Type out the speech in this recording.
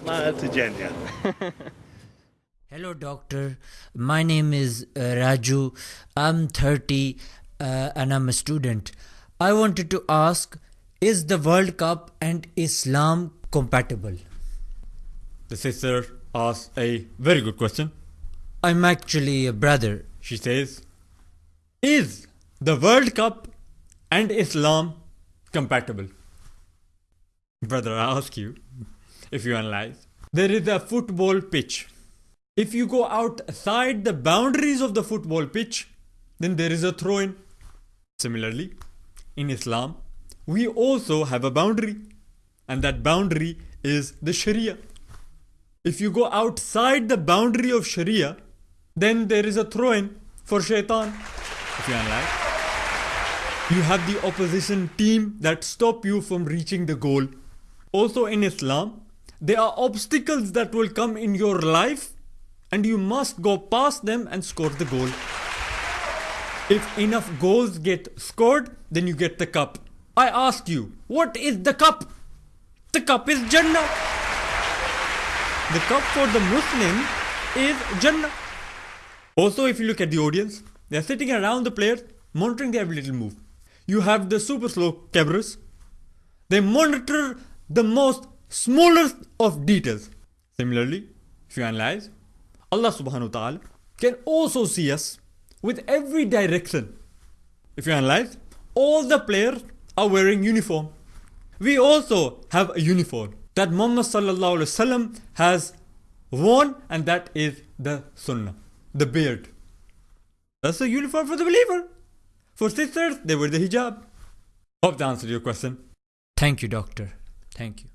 Smile to Jannah. Hello, doctor. My name is uh, Raju. I'm 30 uh, and I'm a student. I wanted to ask Is the World Cup and Islam compatible? The sister asks a very good question. I'm actually a brother. She says, Is the World Cup and Islam compatible? Brother, I ask you, if you analyze, there is a football pitch. If you go outside the boundaries of the football pitch, then there is a throw in. Similarly, in Islam, we also have a boundary, and that boundary is the Sharia. If you go outside the boundary of Sharia, then there is a throw in for shaitan. If you analyze, you have the opposition team that stop you from reaching the goal. Also in Islam, there are obstacles that will come in your life and you must go past them and score the goal. If enough goals get scored, then you get the cup. I ask you, what is the cup? The cup is Jannah. The cup for the Muslim is Jannah. Also, if you look at the audience, they are sitting around the players, monitoring their every little move. You have the super slow cameras. They monitor the most smallest of details. Similarly, if you analyze, Allah subhanahu wa ta'ala can also see us with every direction. If you analyze, all the players are wearing uniform. We also have a uniform that Muhammad sallallahu alaihi wasallam has worn and that is the sunnah, the beard. That's the uniform for the believer. For sisters, they wear the hijab. Hope that answered your question. Thank you, doctor. Thank you.